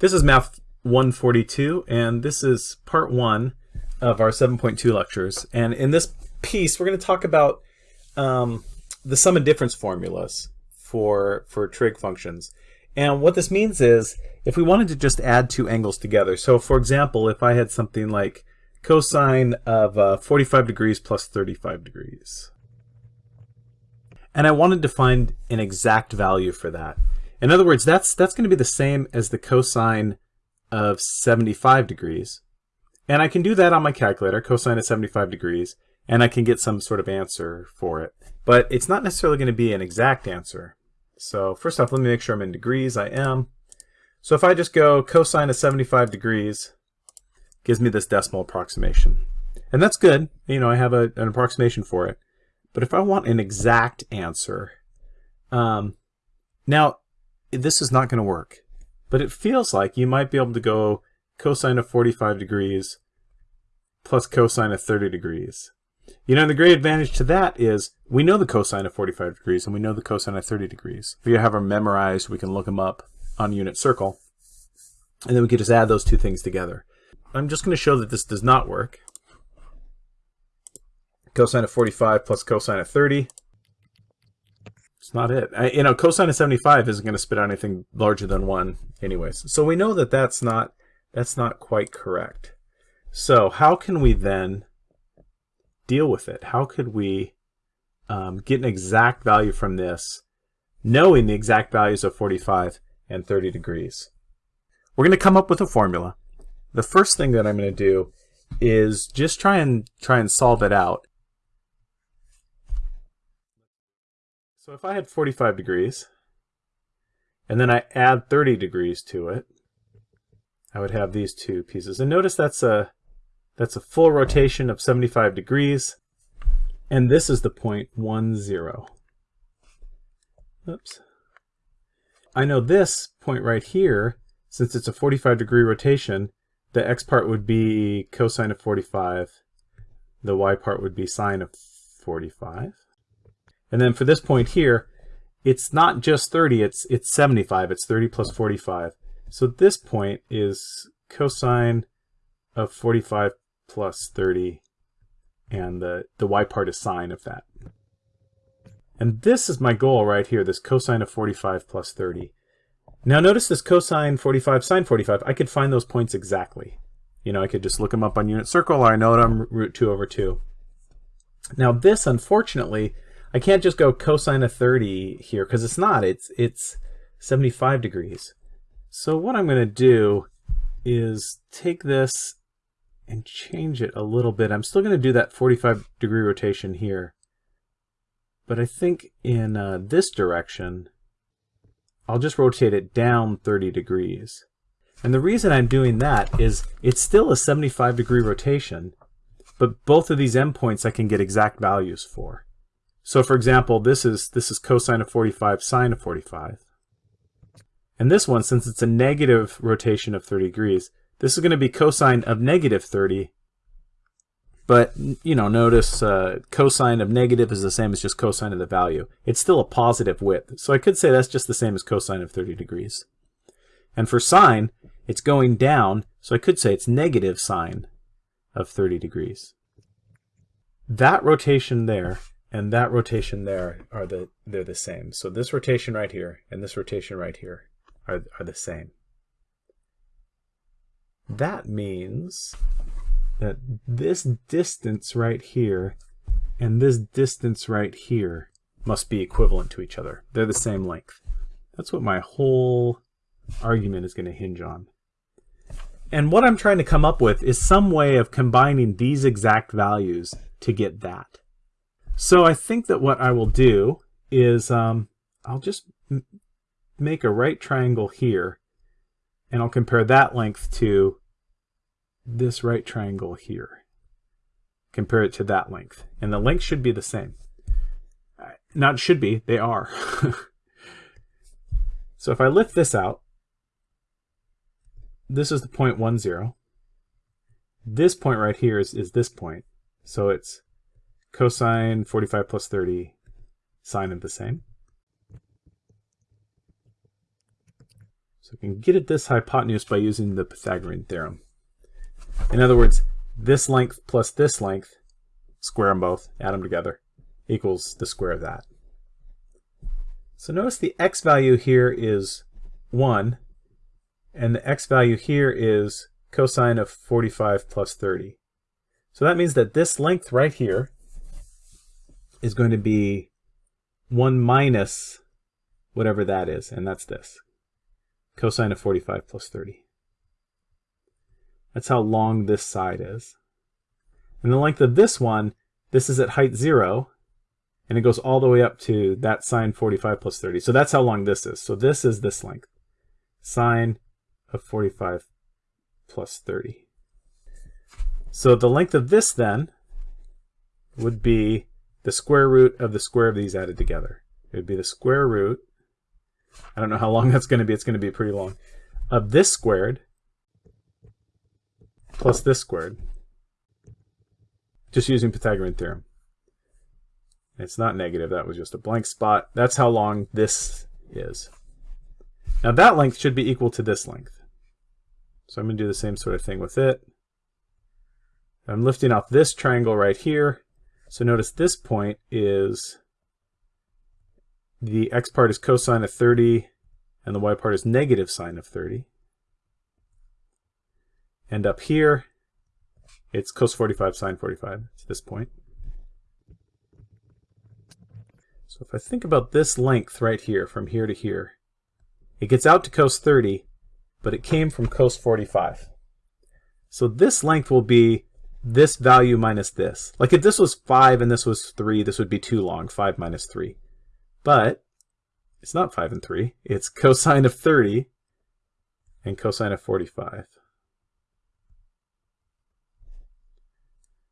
This is Math 142, and this is part one of our 7.2 lectures. And in this piece, we're going to talk about um, the sum and difference formulas for, for trig functions. And what this means is, if we wanted to just add two angles together, so for example, if I had something like cosine of uh, 45 degrees plus 35 degrees, and I wanted to find an exact value for that. In other words, that's, that's going to be the same as the cosine of 75 degrees. And I can do that on my calculator, cosine of 75 degrees, and I can get some sort of answer for it. But it's not necessarily going to be an exact answer. So first off, let me make sure I'm in degrees. I am. So if I just go cosine of 75 degrees, gives me this decimal approximation. And that's good. You know, I have a, an approximation for it. But if I want an exact answer, um, now this is not going to work. But it feels like you might be able to go cosine of 45 degrees plus cosine of 30 degrees. You know, the great advantage to that is we know the cosine of 45 degrees and we know the cosine of 30 degrees. You have them memorized, we can look them up on unit circle. And then we can just add those two things together. I'm just going to show that this does not work. Cosine of 45 plus cosine of 30 it's not it. I, you know, cosine of 75 isn't going to spit out anything larger than 1 anyways. So we know that that's not, that's not quite correct. So how can we then deal with it? How could we um, get an exact value from this, knowing the exact values of 45 and 30 degrees? We're going to come up with a formula. The first thing that I'm going to do is just try and try and solve it out So if I had 45 degrees, and then I add 30 degrees to it, I would have these two pieces. And notice that's a that's a full rotation of 75 degrees, and this is the point 1, 0. Oops. I know this point right here, since it's a 45 degree rotation, the x part would be cosine of 45, the y part would be sine of 45. And then for this point here, it's not just 30, it's, it's 75. It's 30 plus 45. So this point is cosine of 45 plus 30, and the, the y part is sine of that. And this is my goal right here, this cosine of 45 plus 30. Now notice this cosine 45, sine 45, I could find those points exactly. You know, I could just look them up on unit circle, or I know them root 2 over 2. Now this, unfortunately, I can't just go cosine of 30 here because it's not. It's it's 75 degrees. So what I'm going to do is take this and change it a little bit. I'm still going to do that 45 degree rotation here. But I think in uh, this direction, I'll just rotate it down 30 degrees. And the reason I'm doing that is it's still a 75 degree rotation, but both of these endpoints I can get exact values for. So for example, this is this is cosine of 45 sine of 45. And this one, since it's a negative rotation of 30 degrees, this is going to be cosine of negative 30. But, you know, notice uh, cosine of negative is the same as just cosine of the value. It's still a positive width. So I could say that's just the same as cosine of 30 degrees. And for sine, it's going down, so I could say it's negative sine of 30 degrees. That rotation there and that rotation there are the they're the same. So this rotation right here and this rotation right here are, are the same. That means that this distance right here and this distance right here must be equivalent to each other. They're the same length. That's what my whole argument is going to hinge on. And what I'm trying to come up with is some way of combining these exact values to get that. So I think that what I will do is um, I'll just make a right triangle here and I'll compare that length to this right triangle here. Compare it to that length. And the length should be the same. Not should be, they are. so if I lift this out, this is the point one zero. This point right here is, is this point. So it's cosine 45 plus 30, sine of the same. So we can get at this hypotenuse by using the Pythagorean theorem. In other words, this length plus this length, square them both, add them together, equals the square of that. So notice the x value here is 1, and the x value here is cosine of 45 plus 30. So that means that this length right here is going to be 1 minus whatever that is, and that's this. Cosine of 45 plus 30. That's how long this side is. And the length of this one, this is at height 0, and it goes all the way up to that sine 45 plus 30. So that's how long this is. So this is this length. Sine of 45 plus 30. So the length of this then would be the square root of the square of these added together. It would be the square root, I don't know how long that's going to be, it's going to be pretty long, of this squared plus this squared, just using Pythagorean theorem. It's not negative, that was just a blank spot. That's how long this is. Now that length should be equal to this length. So I'm going to do the same sort of thing with it. I'm lifting off this triangle right here. So notice this point is the x part is cosine of 30 and the y part is negative sine of 30. And up here, it's cos 45 sine 45 to this point. So if I think about this length right here, from here to here, it gets out to cos 30, but it came from cos 45. So this length will be this value minus this. Like if this was 5 and this was 3, this would be too long, 5 minus 3. But it's not 5 and 3. It's cosine of 30 and cosine of 45.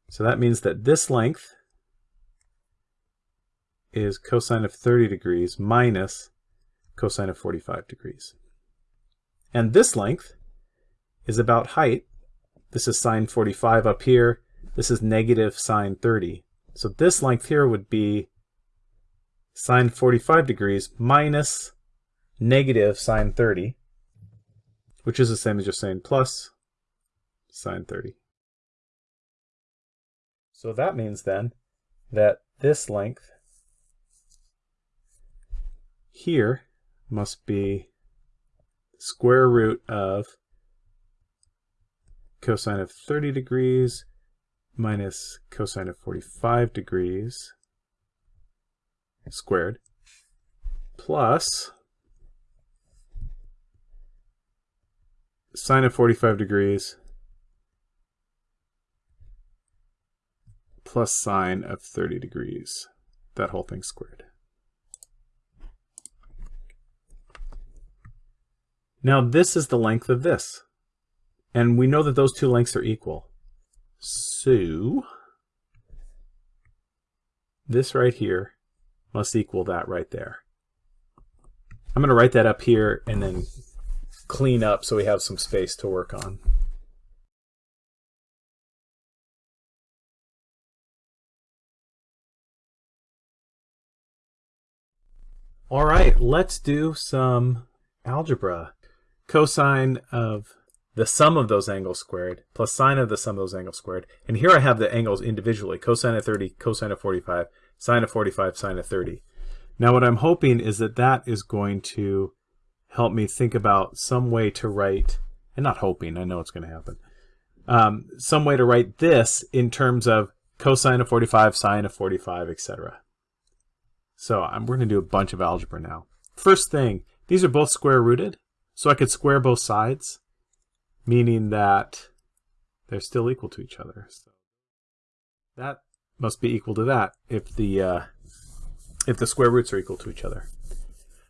So that means that this length is cosine of 30 degrees minus cosine of 45 degrees. And this length is about height. This is sine 45 up here. This is negative sine 30. So this length here would be sine 45 degrees minus negative sine 30, which is the same as just saying plus sine 30. So that means then that this length here must be square root of cosine of 30 degrees minus cosine of 45 degrees squared plus sine of 45 degrees plus sine of 30 degrees. That whole thing squared. Now this is the length of this. And we know that those two lengths are equal. So this right here must equal that right there. I'm going to write that up here and then clean up so we have some space to work on. All right, let's do some algebra cosine of the sum of those angles squared plus sine of the sum of those angles squared. And here I have the angles individually, cosine of 30, cosine of 45, sine of 45, sine of 30. Now what I'm hoping is that that is going to help me think about some way to write, and not hoping, I know it's going to happen, um, some way to write this in terms of cosine of 45, sine of 45, etc. So I'm, we're going to do a bunch of algebra now. First thing, these are both square rooted. So I could square both sides, meaning that they're still equal to each other. So that must be equal to that if the uh, if the square roots are equal to each other.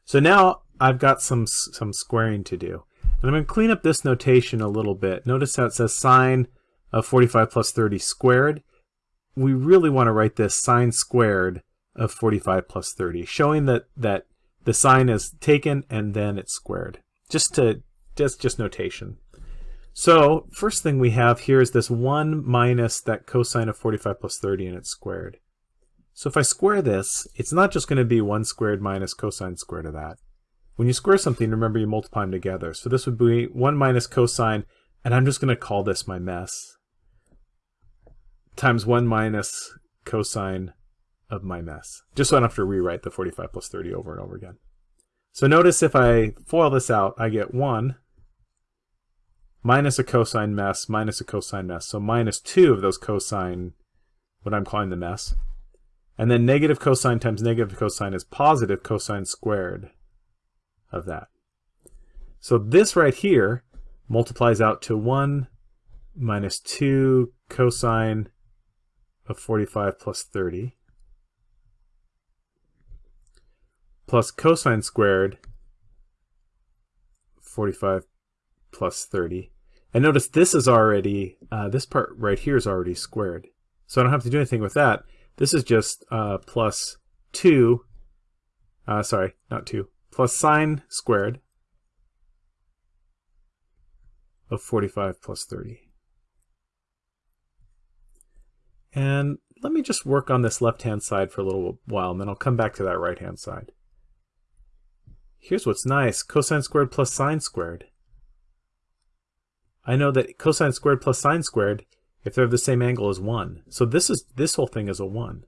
So now I've got some some squaring to do. And I'm going to clean up this notation a little bit. Notice how it says sine of 45 plus 30 squared. We really want to write this sine squared of 45 plus 30, showing that, that the sine is taken and then it's squared just to just just notation. So first thing we have here is this 1 minus that cosine of 45 plus 30 and it's squared. So if I square this, it's not just going to be 1 squared minus cosine squared of that. when you square something, remember you multiply them together. So this would be 1 minus cosine, and I'm just going to call this my mess, times 1 minus cosine of my mess, just so I don't have to rewrite the 45 plus 30 over and over again. So notice if I FOIL this out, I get 1 minus a cosine mess minus a cosine mess. So minus 2 of those cosine, what I'm calling the mess. And then negative cosine times negative cosine is positive cosine squared of that. So this right here multiplies out to 1 minus 2 cosine of 45 plus 30 plus cosine squared 45 plus 30. And notice this is already, uh, this part right here is already squared. So I don't have to do anything with that. This is just uh, plus 2, uh, sorry, not 2, plus sine squared of 45 plus 30. And let me just work on this left-hand side for a little while, and then I'll come back to that right-hand side. Here's what's nice. Cosine squared plus sine squared. I know that cosine squared plus sine squared, if they're the same angle, is 1. So this is this whole thing is a 1.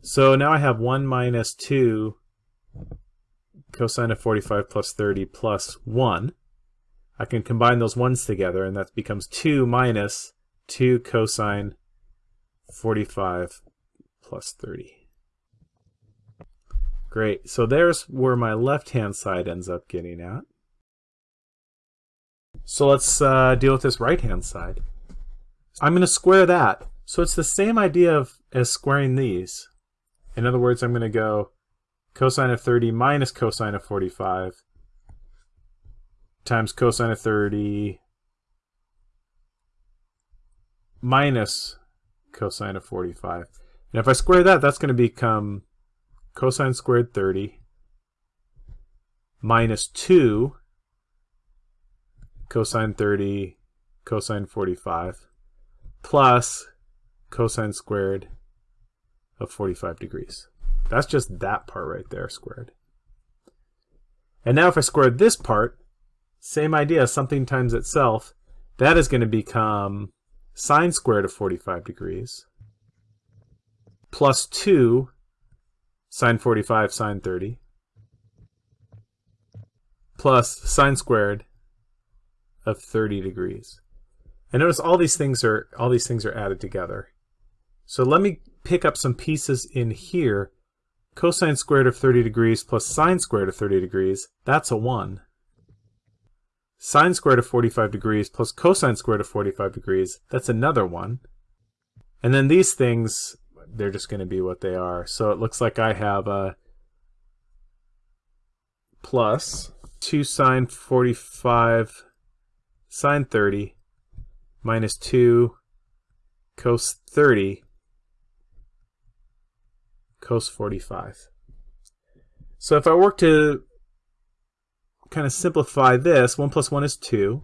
So now I have 1 minus 2 cosine of 45 plus 30 plus 1. I can combine those ones together, and that becomes 2 minus 2 cosine 45 plus 30. Great, so there's where my left-hand side ends up getting at. So let's uh, deal with this right-hand side. I'm going to square that. So it's the same idea of as squaring these. In other words, I'm going to go cosine of 30 minus cosine of 45 times cosine of 30 minus cosine of 45. And if I square that, that's going to become cosine squared 30 minus 2 cosine 30 cosine 45 plus cosine squared of 45 degrees. That's just that part right there squared. And now if I square this part, same idea, something times itself, that is going to become sine squared of 45 degrees plus 2 sine 45 sine 30 plus sine squared of 30 degrees. And notice all these things are all these things are added together. So let me pick up some pieces in here cosine squared of 30 degrees plus sine squared of 30 degrees, that's a 1. Sine squared of 45 degrees plus cosine squared of 45 degrees, that's another 1. And then these things, they're just going to be what they are. So it looks like I have a plus 2 sine 45 sine 30 minus 2 cos 30 cos 45. So if I work to kind of simplify this, 1 plus 1 is 2.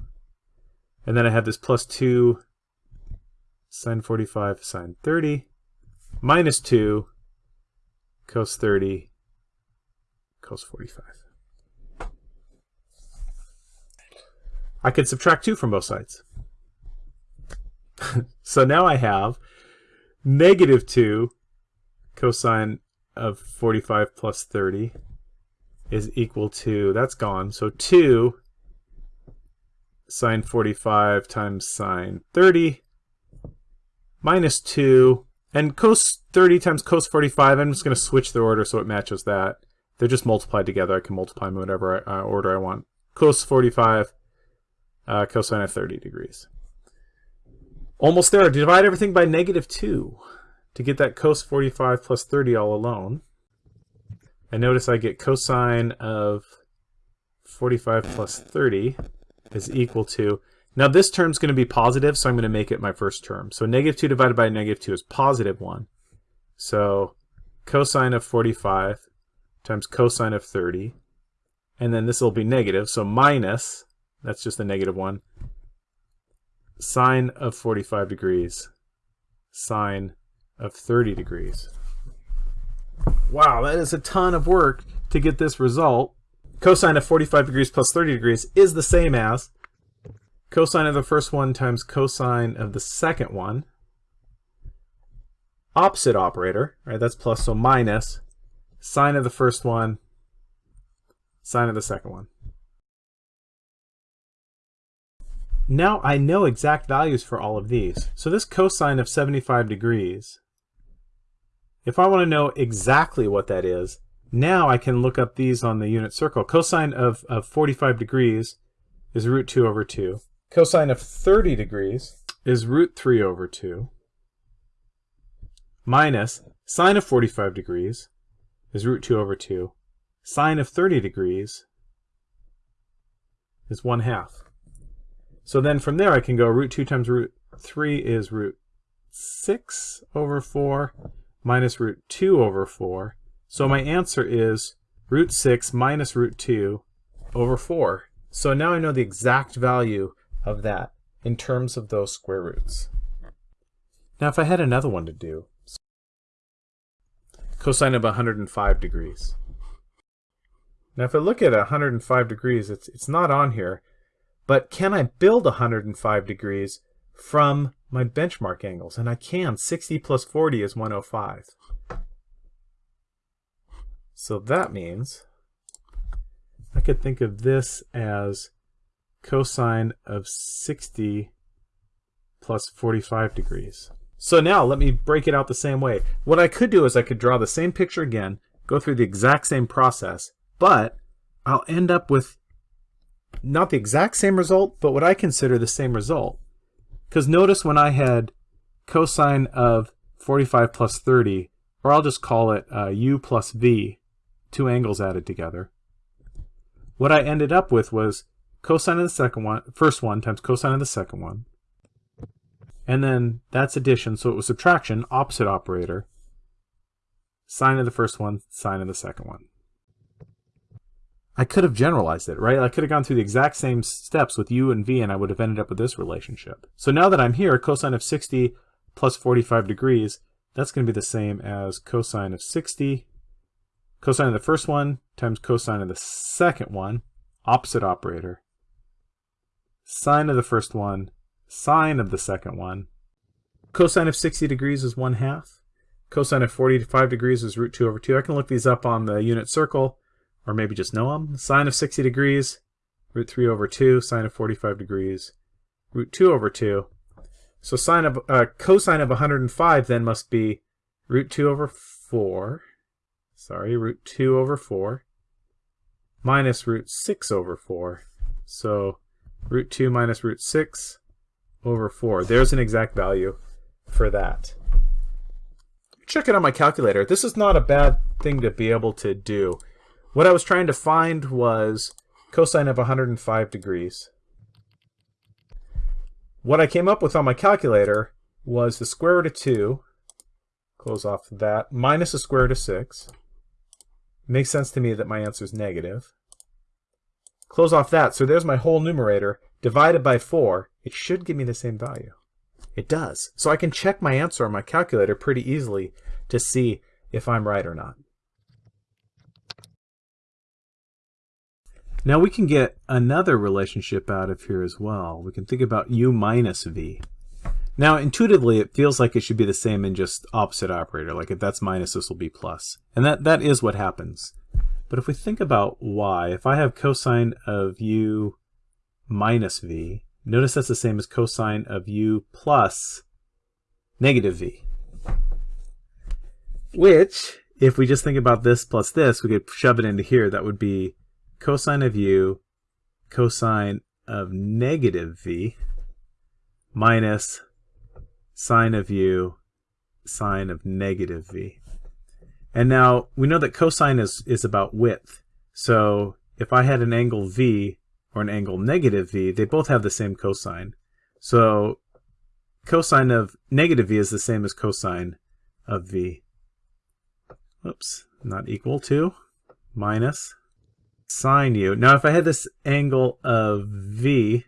And then I have this plus 2 sine 45 sine 30 minus 2 cos 30 cos 45. I could subtract 2 from both sides. so now I have negative 2 cosine of 45 plus 30 is equal to, that's gone, so 2 sine 45 times sine 30 minus 2, and cos 30 times cos 45, I'm just going to switch the order so it matches that. They're just multiplied together. I can multiply them whatever uh, order I want. Cos 45, uh, cosine of 30 degrees. Almost there. Divide everything by negative 2 to get that cos 45 plus 30 all alone. And notice I get cosine of 45 plus 30 is equal to, now this term's going to be positive, so I'm going to make it my first term. So negative 2 divided by negative 2 is positive 1. So cosine of 45 times cosine of 30, and then this will be negative, so minus, that's just a negative 1, sine of 45 degrees, sine of 30 degrees. Wow, that is a ton of work to get this result. cosine of 45 degrees plus 30 degrees is the same as cosine of the first one times cosine of the second one. Opposite operator, right? That's plus, so minus sine of the first one, sine of the second one. Now I know exact values for all of these. So this cosine of 75 degrees, if I want to know exactly what that is, now I can look up these on the unit circle. Cosine of, of 45 degrees is root 2 over 2. Cosine of 30 degrees is root 3 over 2 minus sine of 45 degrees is root 2 over 2. Sine of 30 degrees is 1 half. So then from there I can go root 2 times root 3 is root 6 over 4 minus root 2 over 4. So my answer is root 6 minus root 2 over 4. So now I know the exact value of that in terms of those square roots. Now if I had another one to do, cosine of 105 degrees. Now if I look at 105 degrees, it's, it's not on here, but can I build 105 degrees from my benchmark angles? And I can. 60 plus 40 is 105. So that means I could think of this as cosine of 60 plus 45 degrees. So now let me break it out the same way. What I could do is I could draw the same picture again, go through the exact same process, but I'll end up with not the exact same result, but what I consider the same result. Because notice when I had cosine of 45 plus 30, or I'll just call it uh, u plus v, two angles added together. What I ended up with was cosine of the second one, first one times cosine of the second one. And then that's addition, so it was subtraction, opposite operator. Sine of the first one, sine of the second one. I could have generalized it, right? I could have gone through the exact same steps with u and v and I would have ended up with this relationship. So now that I'm here, cosine of 60 plus 45 degrees, that's going to be the same as cosine of 60, cosine of the first one times cosine of the second one, opposite operator, sine of the first one, sine of the second one. Cosine of 60 degrees is 1 half. Cosine of 45 degrees is root 2 over 2. I can look these up on the unit circle, or maybe just know them. Sine of 60 degrees, root 3 over 2. Sine of 45 degrees, root 2 over 2. So sine of uh, cosine of 105 then must be root 2 over 4. Sorry, root 2 over 4 minus root 6 over 4. So root 2 minus root 6 over 4. There's an exact value for that. Check it on my calculator. This is not a bad thing to be able to do. What I was trying to find was cosine of 105 degrees. What I came up with on my calculator was the square root of 2, close off that, minus the square root of 6. Makes sense to me that my answer is negative. Close off that, so there's my whole numerator, divided by 4. It should give me the same value. It does. So I can check my answer on my calculator pretty easily to see if I'm right or not. Now we can get another relationship out of here as well. We can think about u minus v. Now intuitively it feels like it should be the same in just opposite operator, like if that's minus this will be plus. And that, that is what happens. But if we think about y, if I have cosine of u minus v, notice that's the same as cosine of u plus negative v. Which, if we just think about this plus this, we could shove it into here. That would be cosine of u cosine of negative v minus sine of u sine of negative v. And now we know that cosine is, is about width. So if I had an angle V or an angle negative V, they both have the same cosine. So cosine of negative V is the same as cosine of V. Oops, not equal to minus sine u. Now if I had this angle of V,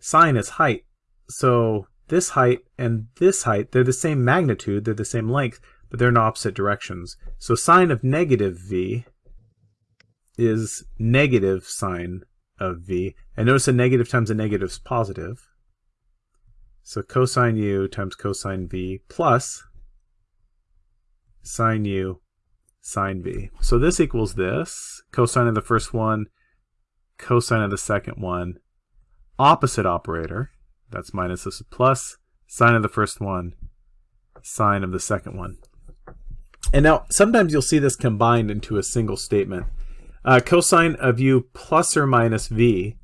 sine is height. So this height and this height, they're the same magnitude, they're the same length but they're in opposite directions. So sine of negative v is negative sine of v. And notice a negative times a negative is positive. So cosine u times cosine v plus sine u sine v. So this equals this. Cosine of the first one, cosine of the second one. Opposite operator, that's minus, this is plus. Sine of the first one, sine of the second one. And now, sometimes you'll see this combined into a single statement. Uh, cosine of u plus or minus v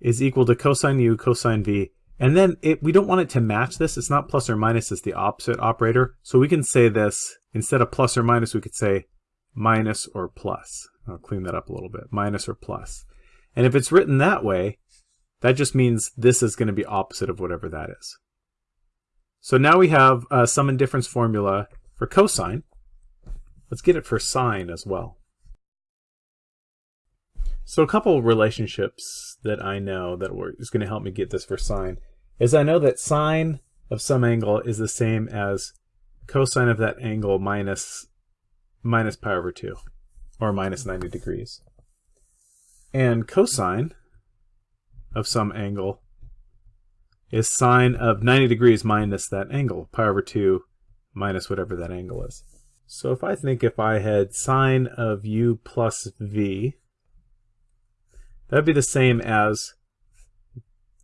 is equal to cosine u cosine v. And then it, we don't want it to match this. It's not plus or minus, it's the opposite operator. So we can say this, instead of plus or minus, we could say minus or plus. I'll clean that up a little bit. Minus or plus. And if it's written that way, that just means this is going to be opposite of whatever that is. So now we have a sum and difference formula for cosine. Let's get it for sine as well. So a couple relationships that I know that is going to help me get this for sine is I know that sine of some angle is the same as cosine of that angle minus minus pi over 2 or minus 90 degrees. And cosine of some angle is sine of 90 degrees minus that angle, pi over 2 minus whatever that angle is. So if I think if I had sine of u plus v that would be the same as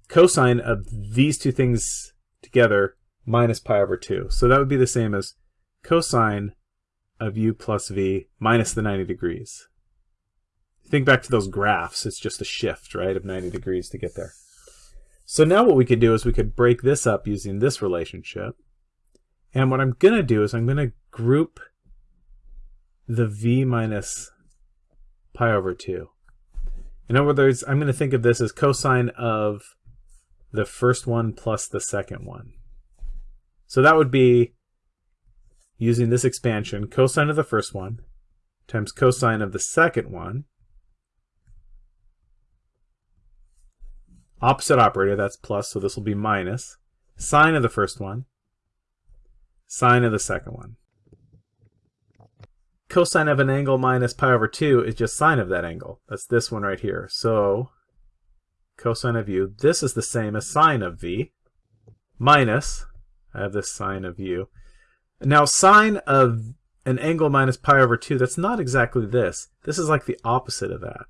cosine of these two things together minus pi over 2. So that would be the same as cosine of u plus v minus the 90 degrees. Think back to those graphs. It's just a shift, right, of 90 degrees to get there. So now what we could do is we could break this up using this relationship. And what I'm going to do is I'm going to group the v minus pi over 2. In other words, I'm going to think of this as cosine of the first one plus the second one. So that would be, using this expansion, cosine of the first one times cosine of the second one. Opposite operator, that's plus, so this will be minus. Sine of the first one, sine of the second one cosine of an angle minus pi over 2 is just sine of that angle. That's this one right here. So cosine of u, this is the same as sine of v, minus, I have this sine of u. Now sine of an angle minus pi over 2, that's not exactly this. This is like the opposite of that.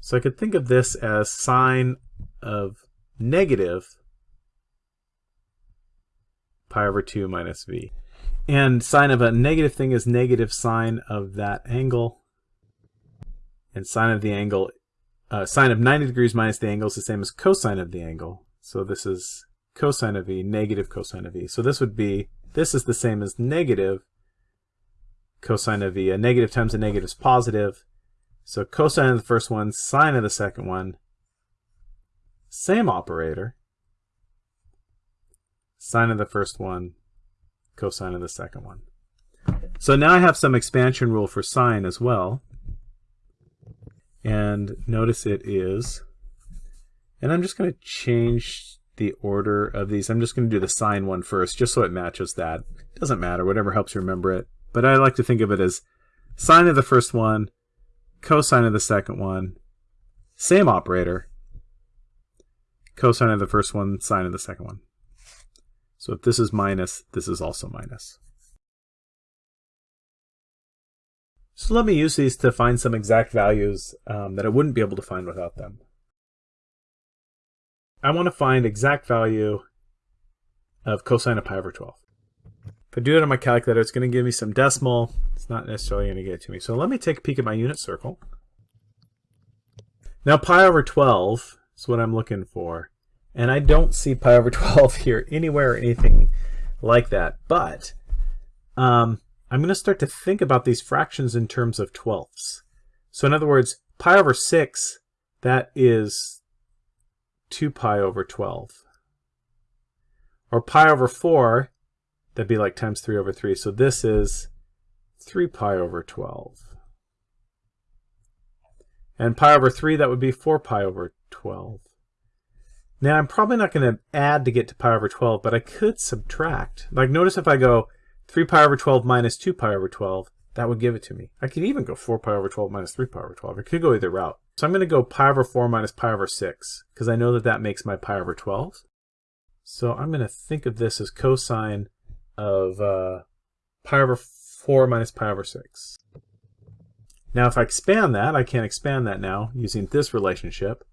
So I could think of this as sine of negative pi over 2 minus v. And sine of a negative thing is negative sine of that angle. And sine of the angle, uh, sine of 90 degrees minus the angle is the same as cosine of the angle. So this is cosine of v, negative cosine of E. So this would be, this is the same as negative cosine of E. A negative times a negative is positive. So cosine of the first one, sine of the second one, same operator. Sine of the first one, cosine of the second one. So now I have some expansion rule for sine as well. And notice it is, and I'm just going to change the order of these. I'm just going to do the sine one first, just so it matches that. Doesn't matter, whatever helps you remember it. But I like to think of it as sine of the first one, cosine of the second one, same operator, cosine of the first one, sine of the second one. So if this is minus, this is also minus. So let me use these to find some exact values um, that I wouldn't be able to find without them. I want to find exact value of cosine of pi over 12. If I do it on my calculator, it's going to give me some decimal. It's not necessarily going to get it to me. So let me take a peek at my unit circle. Now pi over 12 is what I'm looking for. And I don't see pi over 12 here anywhere or anything like that. But um, I'm going to start to think about these fractions in terms of twelfths. So in other words, pi over 6, that is 2 pi over 12. Or pi over 4, that'd be like times 3 over 3. So this is 3 pi over 12. And pi over 3, that would be 4 pi over 12. Now I'm probably not going to add to get to pi over 12, but I could subtract. Like notice if I go 3 pi over 12 minus 2 pi over 12, that would give it to me. I could even go 4 pi over 12 minus 3 pi over 12. I could go either route. So I'm going to go pi over 4 minus pi over 6, because I know that that makes my pi over 12. So I'm going to think of this as cosine of uh, pi over 4 minus pi over 6. Now if I expand that, I can expand that now using this relationship.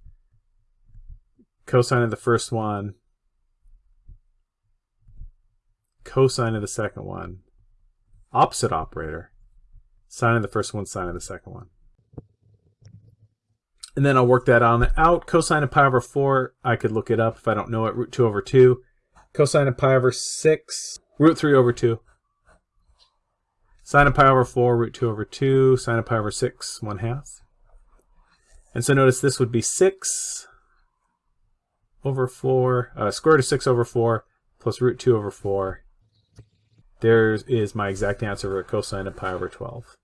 Cosine of the first one, cosine of the second one, opposite operator, sine of the first one, sine of the second one. And then I'll work that on out. Cosine of pi over 4, I could look it up if I don't know it, root 2 over 2. Cosine of pi over 6, root 3 over 2. Sine of pi over 4, root 2 over 2. Sine of pi over 6, 1 half. And so notice this would be 6 over 4, uh, square root of 6 over 4, plus root 2 over 4. There is my exact answer for cosine of pi over 12.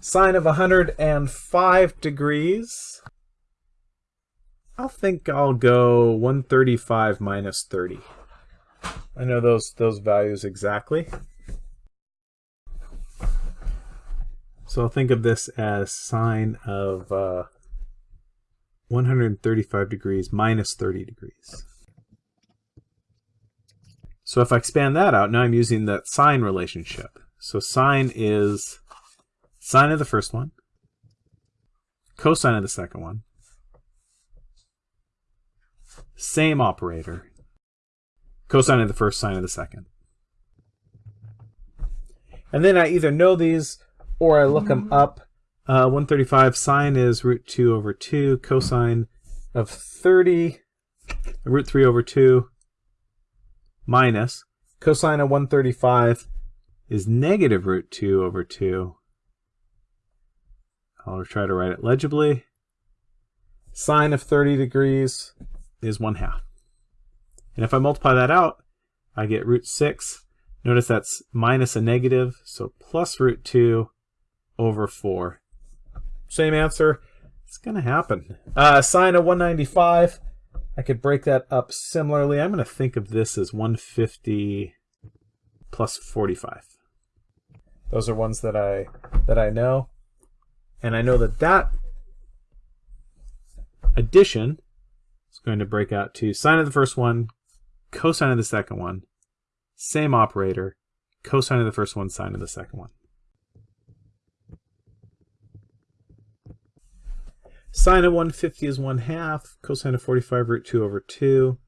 Sine of 105 degrees. I'll think I'll go 135 minus 30. I know those those values exactly. So I'll think of this as sine of uh, 135 degrees minus 30 degrees. So if I expand that out, now I'm using that sine relationship. So sine is sine of the first one, cosine of the second one, same operator, cosine of the first, sine of the second. And then I either know these or I look them mm-hmm. up. Uh, 135 sine is root 2 over 2, cosine of 30, root 3 over 2, minus cosine of 135 is negative root 2 over 2. I'll try to write it legibly. Sine of 30 degrees is 1 half. And if I multiply that out, I get root 6. Notice that's minus a negative, so plus root 2 over 4. Same answer. It's going to happen. Uh, sine of 195 I could break that up similarly. I'm going to think of this as 150 plus 45. Those are ones that I that I know. And I know that that addition is going to break out to sine of the first one, cosine of the second one, same operator, cosine of the first one, sine of the second one. Sine of 150 is 1 half. Cosine of 45 root 2 over 2.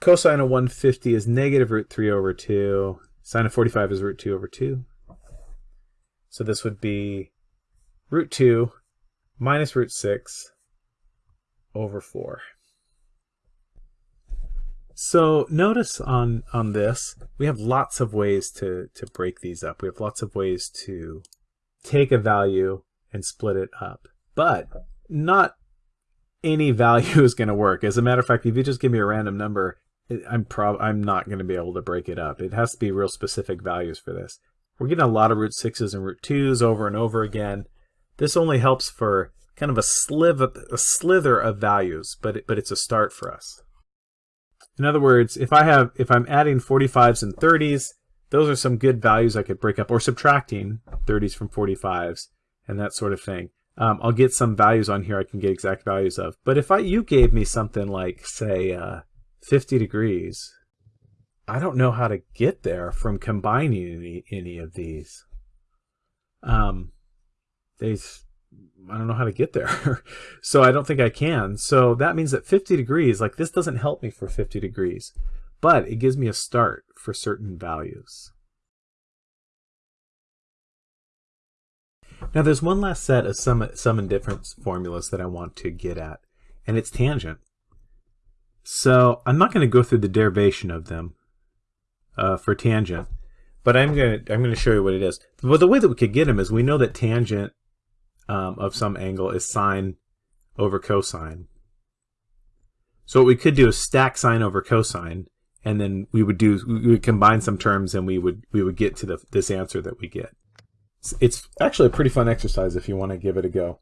Cosine of 150 is negative root 3 over 2. Sine of 45 is root 2 over 2. So this would be root 2 minus root 6 over 4. So notice on, on this, we have lots of ways to, to break these up. We have lots of ways to take a value and split it up but not any value is going to work. As a matter of fact, if you just give me a random number, I'm prob I'm not going to be able to break it up. It has to be real specific values for this. We're getting a lot of root 6s and root 2s over and over again. This only helps for kind of a, sliver, a slither of values, but it, but it's a start for us. In other words, if I have if I'm adding 45s and 30s, those are some good values I could break up, or subtracting 30s from 45s and that sort of thing um, I'll get some values on here I can get exact values of. But if I you gave me something like, say, uh, 50 degrees, I don't know how to get there from combining any, any of these. Um, they, I don't know how to get there. so I don't think I can. So that means that 50 degrees, like this doesn't help me for 50 degrees, but it gives me a start for certain values. Now there's one last set of sum, sum and difference formulas that I want to get at, and it's tangent. So I'm not going to go through the derivation of them uh, for tangent, but I'm going to I'm going to show you what it is. But the way that we could get them is we know that tangent um, of some angle is sine over cosine. So what we could do is stack sine over cosine, and then we would do we would combine some terms, and we would we would get to the, this answer that we get. It's actually a pretty fun exercise if you want to give it a go.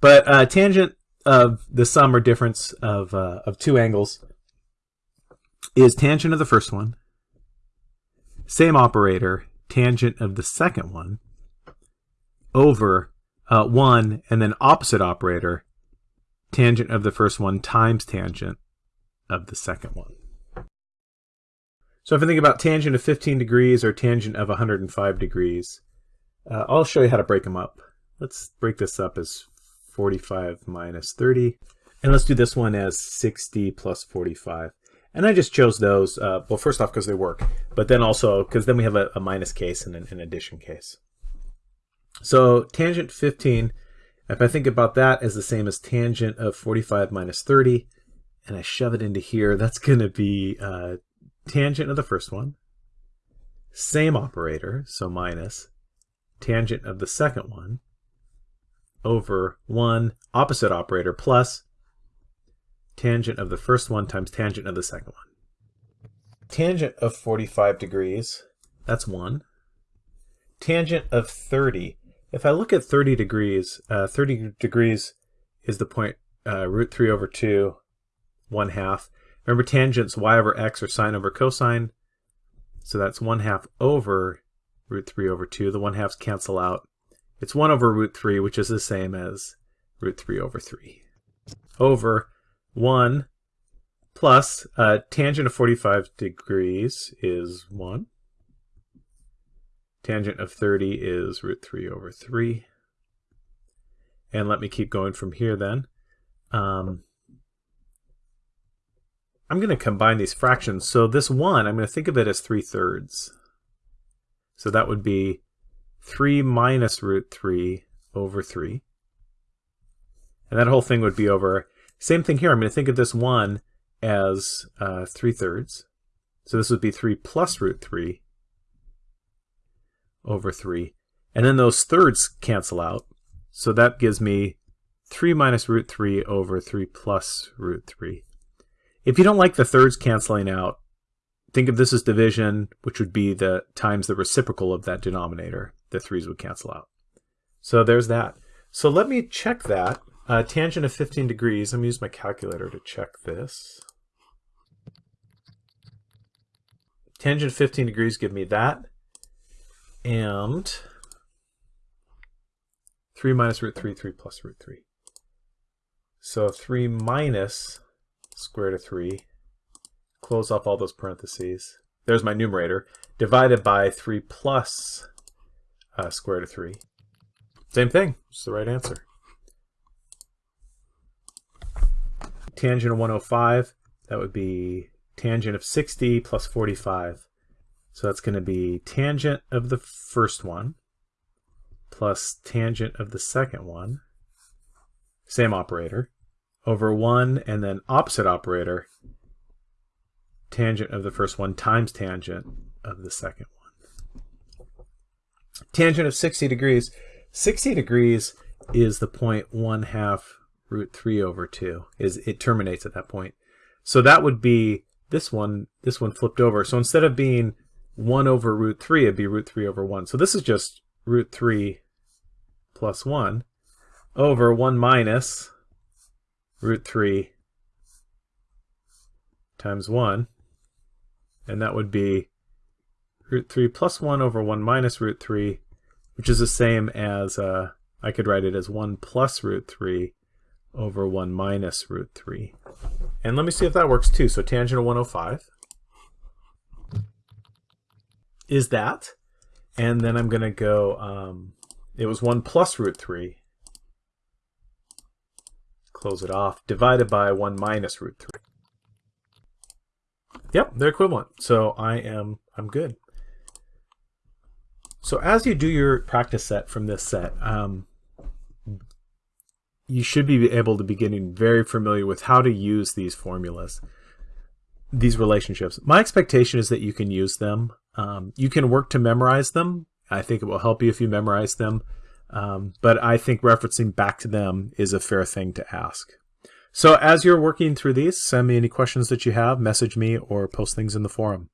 But uh, tangent of the sum or difference of, uh, of two angles is tangent of the first one, same operator, tangent of the second one, over uh, 1, and then opposite operator, tangent of the first one times tangent of the second one. So if I think about tangent of 15 degrees or tangent of 105 degrees, uh, I'll show you how to break them up. Let's break this up as 45 minus 30. And let's do this one as 60 plus 45. And I just chose those, uh, well, first off, because they work, but then also because then we have a, a minus case and an, an addition case. So tangent 15, if I think about that as the same as tangent of 45 minus 30, and I shove it into here, that's going to be uh, tangent of the first one, same operator, so minus, tangent of the second one, over 1 opposite operator plus tangent of the first one times tangent of the second one. Tangent of 45 degrees, that's 1. Tangent of 30. If I look at 30 degrees, uh, 30 degrees is the point uh, root 3 over 2, 1 half. Remember tangents y over x or sine over cosine. So that's 1 half over root 3 over 2. The 1 halves cancel out. It's 1 over root 3, which is the same as root 3 over 3. Over 1 plus uh, tangent of 45 degrees is 1. Tangent of 30 is root 3 over 3. And let me keep going from here then. Um, I'm going to combine these fractions. So this 1, I'm going to think of it as 3 thirds. So that would be 3 minus root 3 over 3. And that whole thing would be over. Same thing here. I'm going to think of this 1 as uh, 3 thirds. So this would be 3 plus root 3 over 3. And then those thirds cancel out. So that gives me 3 minus root 3 over 3 plus root 3. If you don't like the thirds canceling out, think of this as division, which would be the times the reciprocal of that denominator. The threes would cancel out. So there's that. So let me check that. Uh, tangent of 15 degrees. I'm use my calculator to check this. Tangent of 15 degrees give me that. And 3 minus root 3, 3 plus root 3. So 3 minus square root of 3 close off all those parentheses. There's my numerator, divided by 3 plus uh, square root of 3. Same thing, it's the right answer. Tangent of 105, that would be tangent of 60 plus 45. So that's going to be tangent of the first one plus tangent of the second one, same operator, over 1 and then opposite operator tangent of the first one times tangent of the second one. Tangent of 60 degrees. 60 degrees is the point 1 half root 3 over 2. Is It terminates at that point. So that would be this one, this one flipped over. So instead of being 1 over root 3, it'd be root 3 over 1. So this is just root 3 plus 1 over 1 minus root 3 times 1 and that would be root 3 plus 1 over 1 minus root 3, which is the same as, uh, I could write it as 1 plus root 3 over 1 minus root 3. And let me see if that works too. So tangent of 105 is that. And then I'm going to go, um, it was 1 plus root 3. Close it off. Divided by 1 minus root 3. Yep, they're equivalent. So I am I'm good. So as you do your practice set from this set, um, you should be able to be getting very familiar with how to use these formulas, these relationships. My expectation is that you can use them. Um, you can work to memorize them. I think it will help you if you memorize them. Um, but I think referencing back to them is a fair thing to ask. So as you're working through these, send me any questions that you have, message me, or post things in the forum.